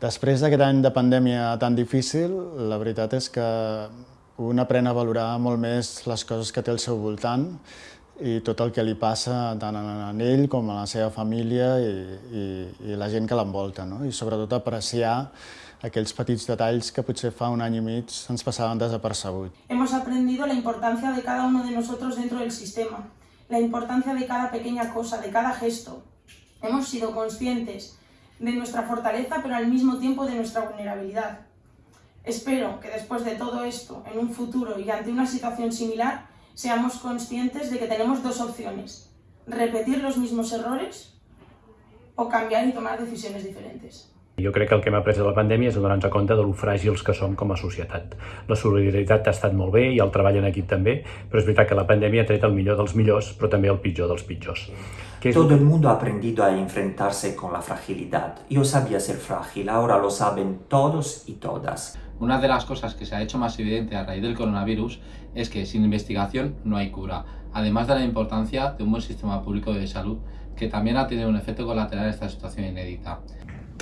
Després d'aquest any de pandèmia tan difícil, la veritat és que un aprèn a valorar molt més les coses que té al seu voltant i tot el que li passa tant a ell com a la seva família i, i, i la gent que l'envolta, no? i sobretot apreciar aquells petits detalls que potser fa un any i mig ens passaven desapercebut. Hemos aprendido la importancia de cada uno de nosotros dentro del sistema, la importancia de cada pequeña cosa, de cada gesto. Hemos sido conscientes de nuestra fortaleza, pero al mismo tiempo de nuestra vulnerabilidad. Espero que después de todo esto, en un futuro y ante una situación similar, seamos conscientes de que tenemos dos opciones, repetir los mismos errores o cambiar y tomar decisiones diferentes. Jo crec que el que hem après de la pandèmia és donar-nos compte de lo fràgils que som com a societat. La solidaritat ha estat molt bé i el treball en equip també, però és veritat que la pandèmia ha tret el millor dels millors, però també el pitjor dels pitjors. Que Todo el mundo ha aprendido a enfrentarse con la fragilidad. Yo sabía ser frágil, ahora lo saben todos y todas. Una de las cosas que se ha hecho más evidente a raíz del coronavirus es que sin investigación no hay cura, además de la importancia de un buen sistema público de salud que también ha tenido un efecto colateral en esta situación inédita.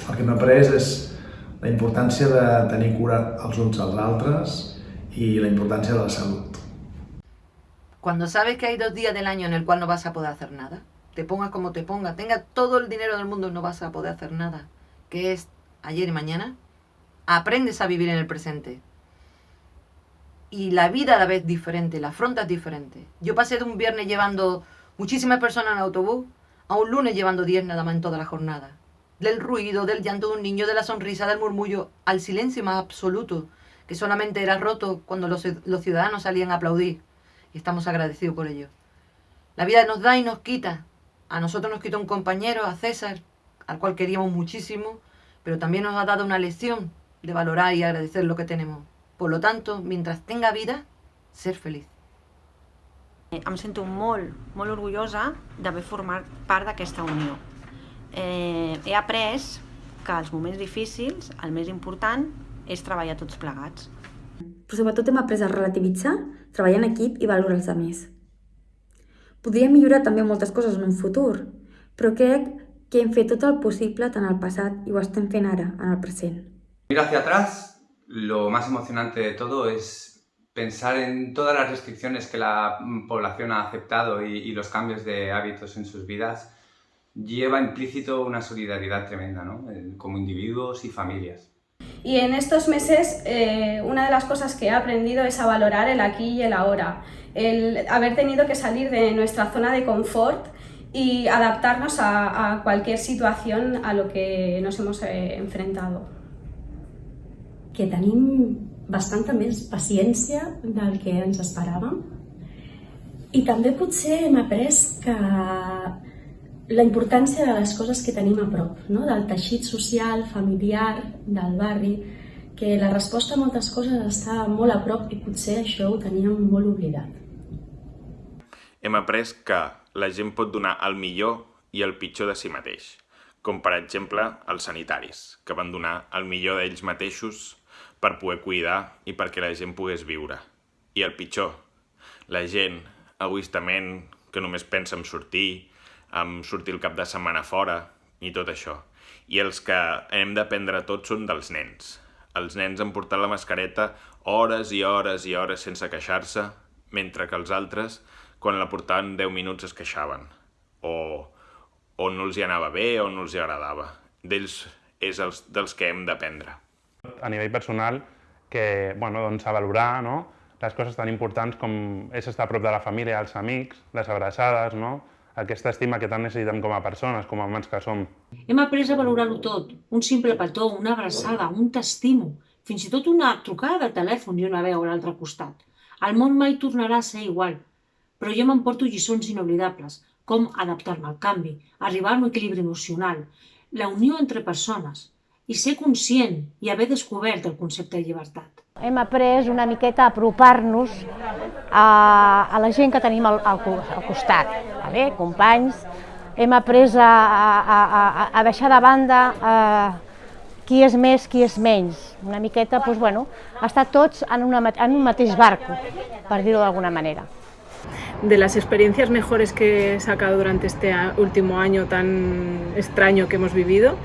El que hem après és la importància de tenir cura els uns als altres y la importancia de la salud. Cuando sabes que hay dos días del año en el cual no vas a poder hacer nada, te pongas como te pongas, tengas todo el dinero del mundo, no vas a poder hacer nada, que es ayer y mañana, aprendes a vivir en el presente. Y la vida la vez diferente, la afrontas diferente. Yo pasé de un viernes llevando muchísimas personas en autobús a un lunes llevando 10 nada más en toda la jornada del ruido, del llanto de un niño, de la sonrisa, del murmullo, al silencio más absoluto, que solamente era roto cuando los, los ciudadanos salían a aplaudir. Y estamos agradecidos por ello. La vida nos da y nos quita. A nosotros nos quitó un compañero, a César, al cual queríamos muchísimo, pero también nos ha dado una lección de valorar y agradecer lo que tenemos. Por lo tanto, mientras tenga vida, ser feliz. Em sento molt, molt orgullosa d'haver format part d'aquesta unió. Eh, he après que als moments difícils el més important és treballar tots plegats. Però sobretot hem après a relativitzar, treballar en equip i valorar els altres. Podríem millorar també moltes coses en un futur, però crec que hem fet tot el possible tant al passat i ho estem fent ara, en el present. Mira hacia atrás, lo más emocionante de todo es pensar en todas las restricciones que la población ha aceptado y, y los cambios de hábitos en sus vidas lleva implícito una solidaridad tremenda, ¿no? como individuos y familias. Y en estos meses eh, una de las cosas que he aprendido es a valorar el aquí y el ahora, el haber tenido que salir de nuestra zona de confort y adaptarnos a, a cualquier situación a lo que nos hemos eh, enfrentado. Que tenim bastanta més paciència del que ens esperàvem i també potser hem après que la importància de les coses que tenim a prop, no? del teixit social, familiar, del barri, que la resposta a moltes coses està molt a prop i potser això ho teníem molt oblidat. Hem après que la gent pot donar el millor i el pitjor de si mateix, com per exemple els sanitaris, que van donar el millor d'ells mateixos per poder cuidar i perquè la gent pogués viure. I el pitjor, la gent, egoistament, que només pensa en sortir, amb sortir el cap de setmana fora i tot això. I els que hem d'aprendre tots són dels nens. Els nens han portat la mascareta hores i hores i hores sense queixar-se, mentre que els altres, quan la portaven 10 minuts, es queixaven. O, o no els hi anava bé o no els hi agradava. D'ells és els, dels que hem d'aprendre. A nivell personal, que, bueno, doncs, a valorar no? les coses tan importants com és estar a prop de la família, els amics, les abraçades, no? Aquesta estima que tant necessitem com a persones, com a humans que som. Hem après a valorar-ho tot, un simple petó, una abraçada, un t'estimo, fins i tot una trucada de telèfon i una veu a l'altre costat. El món mai tornarà a ser igual, però jo m'emporto lliçons inoblidables, com adaptar-me al canvi, arribar a un equilibri emocional, la unió entre persones, i ser conscient i haver descobert el concepte de llibertat. Hem après una miqueta a apropar-nos a, a la gent que tenim al, al, al costat, vale? companys. Hem après a, a, a, a deixar de banda eh, qui és més, qui és menys. Una miqueta, doncs, bueno, estar tots en, una, en un mateix barco, per dir-ho d'alguna manera. De las experiencias mejores que he sacado durante este último año tan extraño que hemos vivido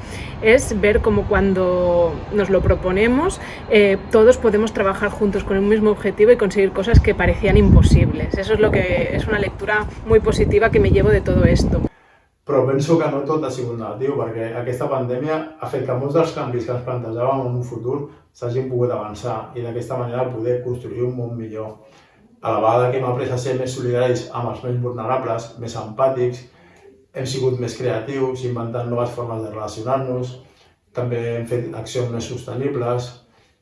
es ver cómo cuando nos lo proponemos eh, todos podemos trabajar juntos con el mismo objetivo y conseguir cosas que parecían imposibles. Eso es lo que es una lectura muy positiva que me llevo de todo esto. Però que no tot ha sigut negatiu, perquè aquesta pandèmia ha fet que molts dels canvis que ens plantejàvem en un futur s'hagin pogut avançar i d'aquesta manera poder construir un món millor. A la vegada que hem après a ser més solidaris amb els més vulnerables, més empàtics, hem sigut més creatius, inventant noves formes de relacionar-nos, també hem fet accions més sostenibles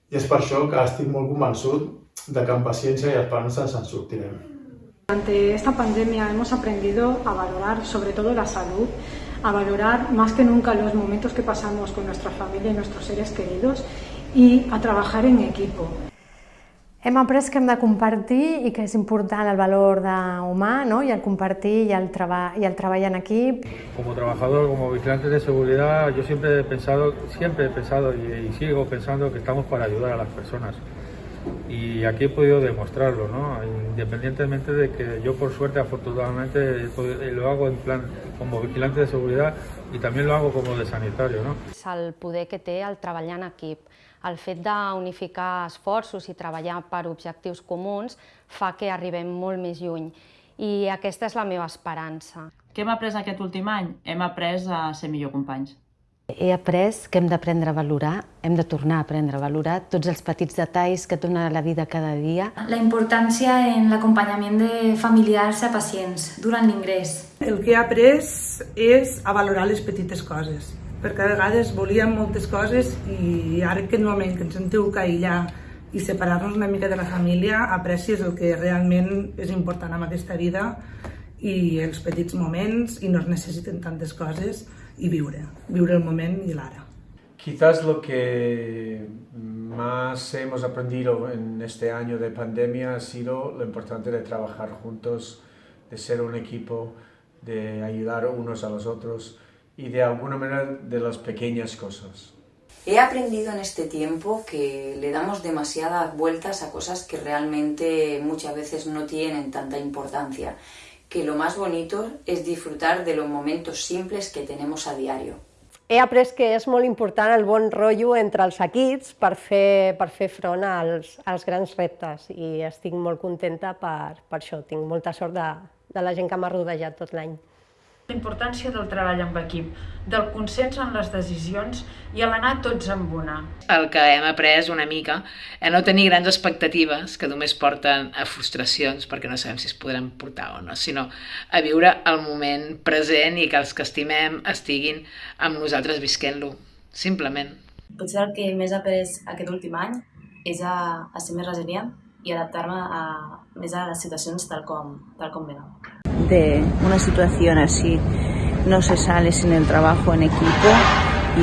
i és per això que estic molt convençut de que amb paciència i esperança ens en sortirem. Durante esta pandemia hemos aprendido a valorar sobre todo la salud, a valorar más que nunca los momentos que pasamos con nuestra familia y nuestros seres queridos y a trabajar en equipo. Hem après que hem de compartir i que és important el valor de humà ¿no? i el compartir i el, treba i el treball en equip. Como trabajador, como vigilante de seguridad, yo siempre he pensado, siempre he pensado y, y sigo pensando que estamos para ayudar a las personas. y aquí he podido demostrarlo, ¿no? independientemente de que yo por suerte afortunadamente lo hago en plan como vigilante de seguridad i també lo hago como de sanitario. No? El poder que té el treballar en equip, el fet d'unificar esforços i treballar per objectius comuns fa que arribem molt més lluny i aquesta és la meva esperança. Què hem après aquest últim any? Hem après a ser millor companys. He après que hem d'aprendre a valorar, hem de tornar a aprendre a valorar tots els petits detalls que et dona la vida cada dia. La importància en l'acompanyament de familiars a pacients durant l'ingrés. El que he après és a valorar les petites coses, perquè a vegades volíem moltes coses i ara aquest moment que ens sentiu que aïllar i separar-nos una mica de la família, aprecies el que realment és important en aquesta vida i els petits moments i no es necessiten tantes coses y viure, viure el momento y el ara. Quizás lo que más hemos aprendido en este año de pandemia ha sido lo importante de trabajar juntos, de ser un equipo, de ayudar unos a los otros y de alguna manera de las pequeñas cosas. He aprendido en este tiempo que le damos demasiadas vueltas a cosas que realmente muchas veces no tienen tanta importancia que lo más bonito es disfrutar de los momentos simples que tenemos a diario. He après que és molt important el bon rotllo entre els equips per fer, per fer front als, als grans reptes i estic molt contenta per, per això. Tinc molta sort de, de la gent que m'ha rodejat tot l'any. La importància del treball amb equip, del consens en les decisions i a l'anar tots amb una. El que hem après una mica a no tenir grans expectatives que només porten a frustracions perquè no sabem si es podran portar o no, sinó a viure el moment present i que els que estimem estiguin amb nosaltres visquent-lo, simplement. Potser el que més he après aquest últim any és a, a ser més resilient i adaptar-me a, més a les situacions tal com, tal com venen. De una situación así no se sale sin el trabajo en equipo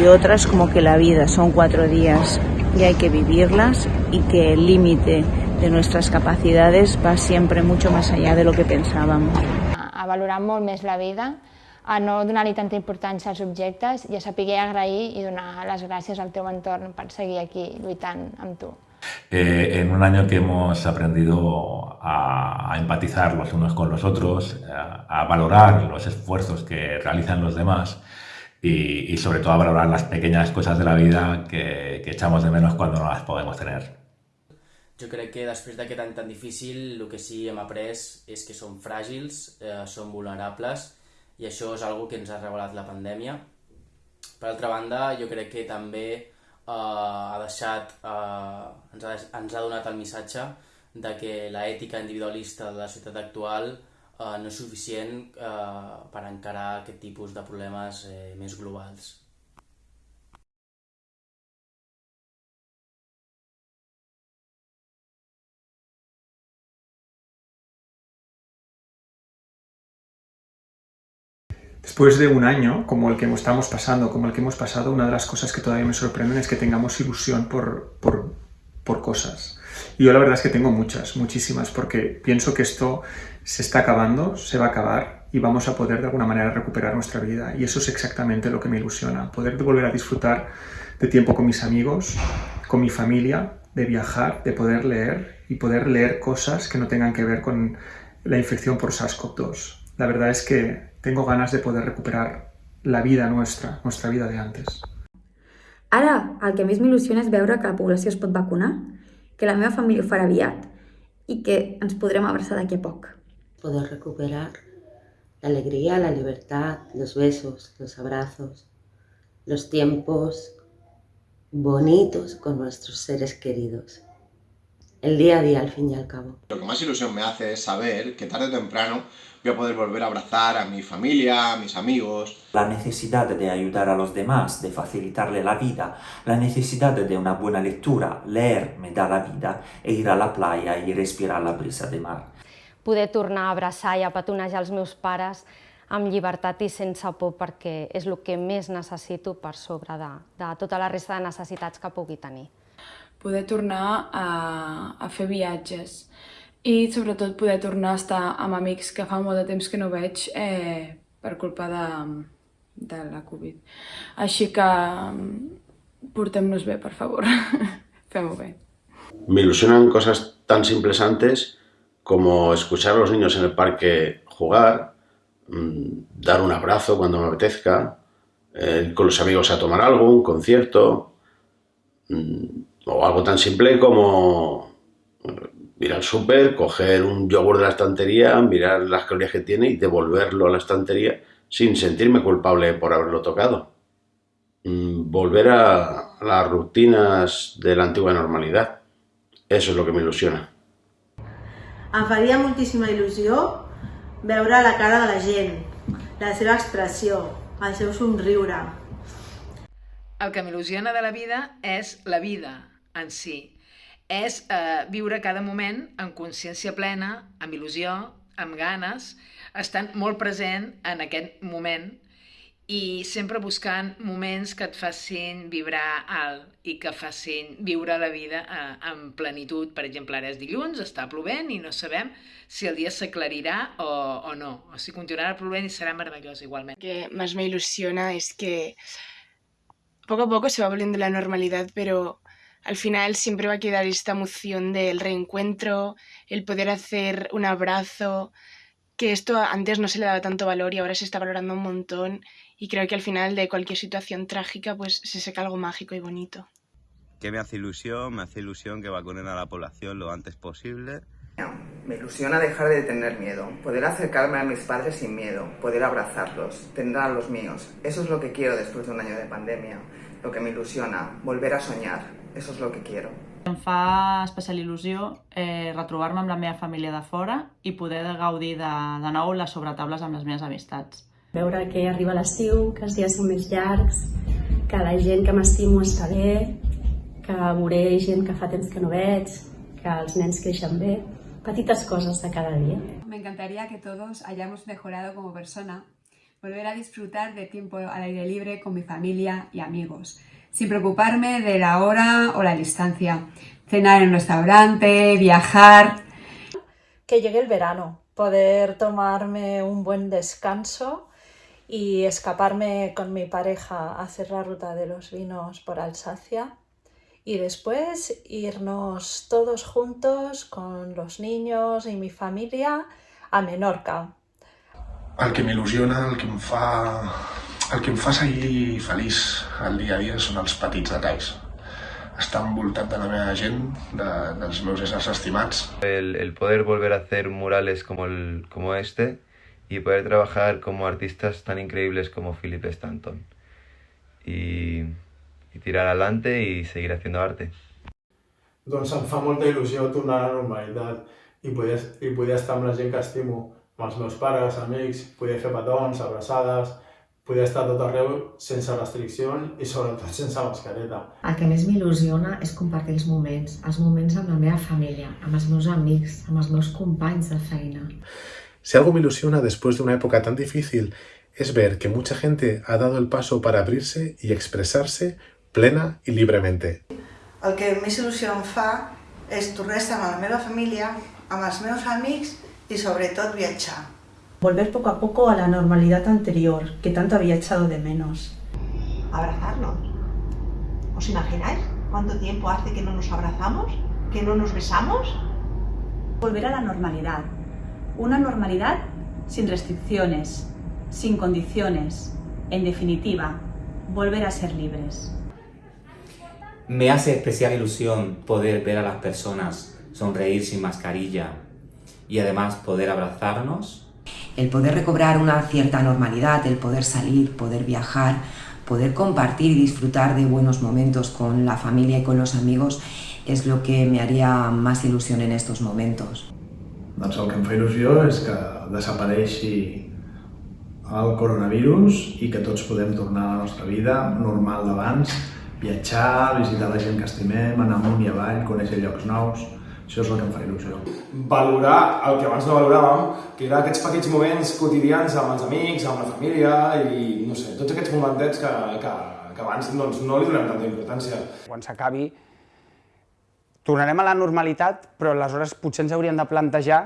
y otras como que la vida son cuatro días y hay que vivirlas y que el límite de nuestras capacidades va siempre mucho más allá de lo que pensábamos. A valorar molt més la vida, a no donar-li tanta importància als objectes i a saber agrair i donar les gràcies al teu entorn per seguir aquí lluitant amb tu. Eh, en un año que hemos aprendido a, empatizar los unos con los otros, a, valorar los esfuerzos que realizan los demás y, sobre todo a valorar las pequeñas cosas de la vida que, echamos de menos cuando no las podemos tener. Yo creo que després d'aquest any tan difícil, lo que sí hem après és que som fràgils, eh, som vulnerables i això és algo que ens ha revelat la pandèmia. Per altra banda, jo crec que també eh, ha deixat, eh, ens, ha, ens ha donat el missatge de que l'ètica individualista de la societat actual eh, no és suficient eh, per encarar aquest tipus de problemes eh, més globals. Después de un año como el que estamos pasando, como el que hemos pasado, una de las cosas que todavía me sorprenden es que tengamos ilusión por, por, por cosas. Y yo la verdad es que tengo muchas, muchísimas, porque pienso que esto se está acabando, se va a acabar y vamos a poder de alguna manera recuperar nuestra vida. Y eso es exactamente lo que me ilusiona, poder volver a disfrutar de tiempo con mis amigos, con mi familia, de viajar, de poder leer y poder leer cosas que no tengan que ver con la infección por SARS-CoV-2. La verdad es que tengo ganas de poder recuperar la vida nuestra, nuestra vida de antes. Ara, el que més m'il·lusiona és veure que la població es pot vacunar, que la meva família ho farà aviat i que ens podrem abraçar d'aquí a poc. Poder recuperar la alegría, la libertad, los besos, los abrazos, los tiempos bonitos con nuestros seres queridos. El día a día, al fin y al cabo. Lo que más ilusión me hace es saber que tarde o temprano voy a poder volver a abrazar a mi familia, a mis amigos. La necesidad de ayudar a los demás, de facilitarle la vida, la necesidad de una buena lectura, leer me da la vida, e ir a la playa y respirar la brisa de mar. Poder tornar a abraçar i a petonejar els meus pares amb llibertat i sense por perquè és el que més necessito per sobre de, de tota la resta de necessitats que pugui tenir. Poder tornar a, a fer viatges i sobretot poder tornar a estar amb amics que fa molt de temps que no veig eh, per culpa de, de la Covid. Així que portem-nos bé, per favor. Fem-ho bé. Me ilusionan cosas tan simples antes como escuchar a los niños en el parque jugar, mmm, dar un abrazo cuando me apetezca, eh, con los amigos a tomar algo, un concierto, mmm, o algo tan simple como ir al súper, coger un yogur de la estantería, mirar las calorías que tiene y devolverlo a la estantería sin sentirme culpable por haberlo tocado. Mm, volver a las rutinas de la antigua normalidad. Eso es lo que me ilusiona. Em faria moltíssima il·lusió veure la cara de la gent, la seva expressió, el seu somriure. El que m'il·lusiona de la vida és la vida en si, és eh, viure cada moment amb consciència plena, amb il·lusió, amb ganes, estant molt present en aquest moment i sempre buscant moments que et facin vibrar alt i que facin viure la vida eh, amb plenitud. Per exemple, ara és dilluns, està plovent i no sabem si el dia s'aclarirà o, o no, o si continuarà plovent i serà meravellós igualment. Lo que más me ilusiona es que poco a poco se va volviendo la normalidad, pero al final siempre va a quedar esta emoción del reencuentro, el poder hacer un abrazo, que esto antes no se le daba tanto valor y ahora se está valorando un montón y creo que al final de cualquier situación trágica pues se saca algo mágico y bonito. ¿Qué me hace ilusión? Me hace ilusión que vacunen a la población lo antes posible. Me ilusiona dejar de tener miedo, poder acercarme a mis padres sin miedo, poder abrazarlos, tener a los míos. Eso es lo que quiero después de un año de pandemia, lo que me ilusiona, volver a soñar. Eso es lo que quiero. Em fa especial il·lusió eh, retrobar-me amb la meva família de fora i poder gaudir de, de nou les sobretables amb les meves amistats. Veure que arriba l'estiu, que els dies són més llargs, que la gent que m'estimo està bé, que veuré gent que fa temps que no veig, que els nens creixen bé, petites cosas de cada día. Me encantaría que todos hayamos mejorado como persona, volver a disfrutar de tiempo al aire libre con mi familia y amigos, sin preocuparme de la hora o la distancia, cenar en un restaurante, viajar. Que llegue el verano, poder tomarme un buen descanso y escaparme con mi pareja a hacer la ruta de los vinos por Alsacia y después irnos todos juntos con los niños y mi familia a Menorca. El que m'il·lusiona, el que em fa el que em fa seguir feliç el dia a dia són els petits detalls. Estar envoltat de la meva gent, de, dels meus éssers estimats. El, el poder volver a hacer murales como, el, como este y poder trabajar como artistas tan increíbles como Philip Stanton. Y, y tirar adelante y seguir haciendo arte. Doncs em fa molta il·lusió tornar a la normalitat i poder, i poder estar amb la gent que estimo, amb els meus pares, amics, poder fer petons, abraçades, poder estar tot arreu sense restriccions i sobretot sense mascareta. El que més m'il·lusiona és compartir els moments, els moments amb la meva família, amb els meus amics, amb els meus companys de feina. Si algo me ilusiona después de una época tan difícil es ver que mucha gente ha dado el paso para abrirse y expresarse plena y libremente. El que més il·lusió em fa és tornar a estar amb la meva família, amb els meus amics y sobretot viatjar. Volver poco a poco a la normalidad anterior, que tanto había echado de menos. Abrazarnos. ¿Os imagináis cuánto tiempo hace que no nos abrazamos? ¿Que no nos besamos? Volver a la normalidad. Una normalidad sin restricciones, sin condiciones. En definitiva, volver a ser libres. Me hace especial ilusión poder ver a las personas sonreír sin mascarilla y además poder abrazarnos. El poder recobrar una cierta normalidad, el poder salir, poder viajar, poder compartir y disfrutar de buenos momentos con la familia y con los amigos és el que me haria més il·lusió en estos momentos. Doncs el que em fa il·lusió és que desapareixi el coronavirus i que tots podem tornar a la nostra vida normal d'abans, viatjar, visitar la gent que estimem, anar amunt i avall, conèixer llocs nous, això és el que em fa il·lusió. Valorar el que abans no valoràvem, que era aquests petits moments quotidians amb els amics, amb la família i, no sé, tots aquests momentets que, que, que abans doncs, no li donem tanta importància. Quan s'acabi tornarem a la normalitat, però aleshores potser ens hauríem de plantejar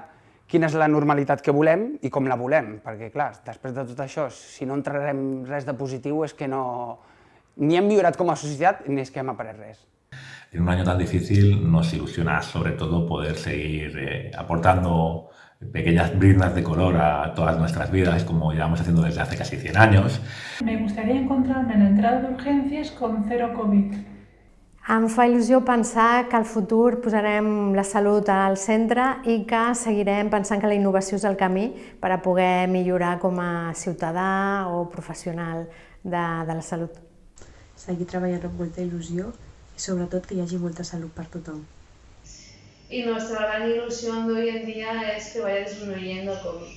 quina és la normalitat que volem i com la volem, perquè clar, després de tot això, si no entrarem res de positiu és que no... ni hem millorat com a societat ni és que hem après res. En un año tan difícil nos ilusiona sobre todo poder seguir eh, aportando pequeñas briznas de color a todas nuestras vidas, como llevamos haciendo desde hace casi 100 años. Me gustaría encontrarme en la entrada de urgencias con cero COVID. Em fa il·lusió pensar que al futur posarem la salut al centre i que seguirem pensant que la innovació és el camí per a poder millorar com a ciutadà o professional de, de la salut. Seguir treballant amb molta il·lusió i sobretot que hi hagi molta salut per tothom. Y nuestra gran ilusión de hoy en día es que vaya disminuyendo el COVID.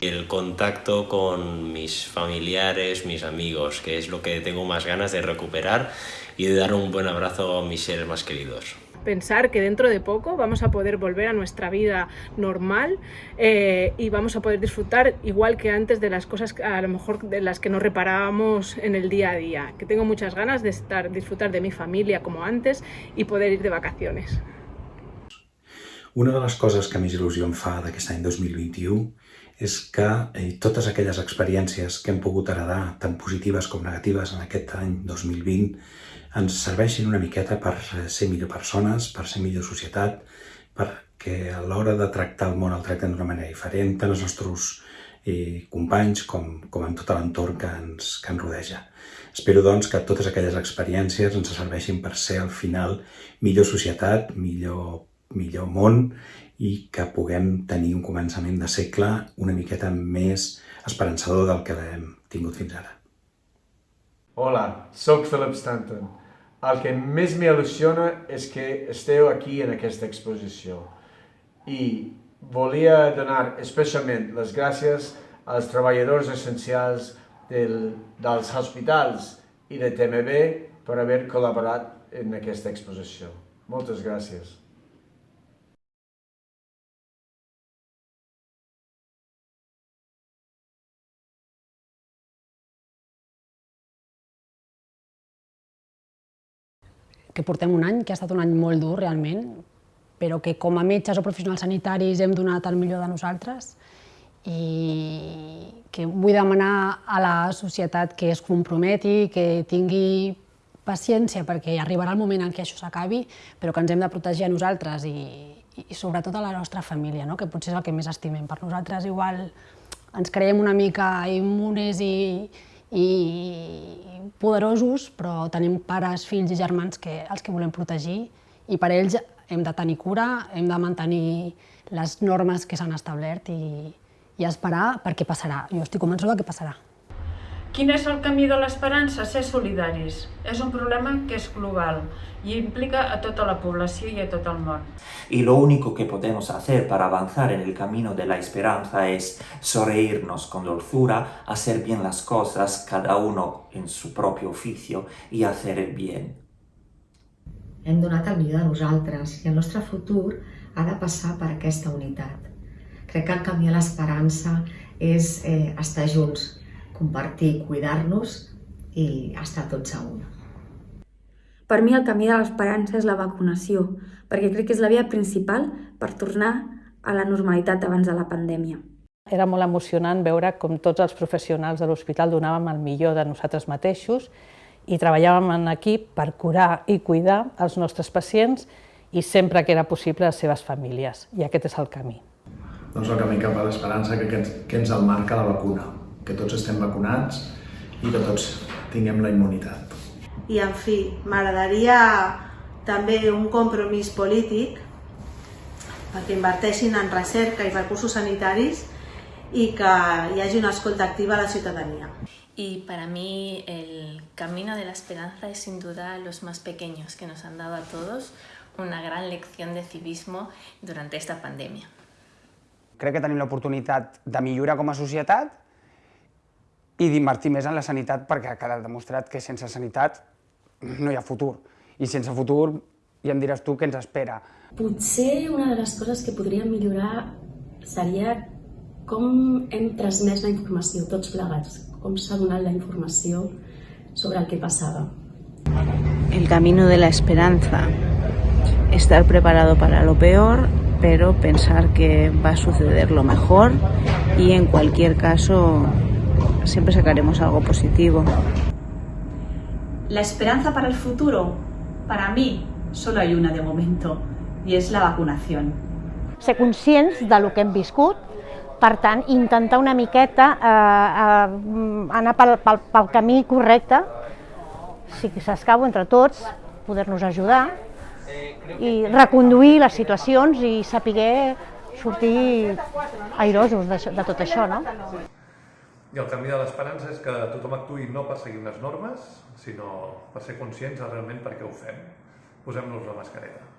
El contacto con mis familiares, mis amigos, que es lo que tengo más ganas de recuperar y de dar un buen abrazo a mis seres más queridos. Pensar que dentro de poco vamos a poder volver a nuestra vida normal eh, y vamos a poder disfrutar igual que antes de las cosas a lo mejor de las que nos reparábamos en el día a día. Que tengo muchas ganas de estar, disfrutar de mi familia como antes y poder ir de vacaciones. Una de les coses que més il·lusió em fa d'aquest any 2021 és que eh, totes aquelles experiències que hem pogut heredar, tant positives com negatives en aquest any 2020, ens serveixin una miqueta per ser millor persones, per ser millor societat, perquè a l'hora de tractar el món el tractem d'una manera diferent, tant els nostres eh, companys com, com en tot l'entorn que, ens, que ens rodeja. Espero, doncs, que totes aquelles experiències ens serveixin per ser, al final, millor societat, millor, millor món i que puguem tenir un començament de segle una miqueta més esperançador del que l'hem tingut fins ara. Hola, sóc Philip Stanton. El que més m'il·lusiona és que esteu aquí en aquesta exposició i volia donar especialment les gràcies als treballadors essencials del, dels hospitals i de TMB per haver col·laborat en aquesta exposició. Moltes gràcies. Que portem un any, que ha estat un any molt dur realment, però que com a metges o professionals sanitaris hem donat el millor de nosaltres i que vull demanar a la societat que es comprometi, que tingui paciència perquè arribarà el moment en què això s'acabi, però que ens hem de protegir a nosaltres i, i sobretot a la nostra família, no? que potser és el que més estimem. Per nosaltres igual ens creiem una mica immunes i, i poderosos, però tenim pares, fills i germans que, els que volem protegir i per ells hem de tenir cura, hem de mantenir les normes que s'han establert i, i esperar perquè passarà. Jo estic convençuda que passarà. Quin és el camí de l'esperança? Ser solidaris. És un problema que és global y implica a toda la población y a todo el mundo. Y lo único que podemos hacer para avanzar en el camino de la esperanza es sonreírnos con dulzura, hacer bien las cosas, cada uno en su propio oficio, y hacer el bien. Hem donat el millor de nosaltres i el nostre futur ha de passar per aquesta unitat. Crec que el camí a l'esperança és eh, estar junts, compartir, cuidar-nos i estar tots a una. Per mi el camí de l'esperança és la vacunació, perquè crec que és la via principal per tornar a la normalitat abans de la pandèmia. Era molt emocionant veure com tots els professionals de l'hospital donàvem el millor de nosaltres mateixos i treballàvem en equip per curar i cuidar els nostres pacients i sempre que era possible les seves famílies, i aquest és el camí. doncs, el camí cap a l'esperança que, que, ens, que ens el marca la vacuna, que tots estem vacunats i que tots tinguem la immunitat. I, en fi, m'agradaria també un compromís polític perquè inverteixin en recerca i recursos sanitaris y que hi hagi una escolta activa a la ciudadanía. Y para mí el camino de la esperanza es sin duda los más pequeños que nos han dado a todos una gran lección de civismo durante esta pandèmia. Crec que tenim l'oportunitat de millorar com a societat i d'invertir més en la sanitat perquè ha quedat demostrat que sense sanitat no hi ha futur. I sense futur ja em diràs tu què ens espera. Potser una de les coses que podríem millorar seria com hem transmès la informació tots plegats, com s'ha donat la informació sobre el que passava. El camino de la esperanza. Estar preparado para lo peor, pero pensar que va a suceder lo mejor y en cualquier caso siempre sacaremos algo positivo. La esperanza para el futuro, para mí, solo hay una de momento, y es la vacunación. Ser conscients de lo que hem viscut, per tant, intentar una miqueta eh, eh, anar pel, pel, pel camí correcte, si s'escau entre tots, poder-nos ajudar i reconduir les situacions i saber sortir airosos de, de tot això, no? I el camí de l'esperança és que tothom actuï no per seguir unes normes, sinó per ser conscients de realment per què ho fem. Posem-nos la mascareta.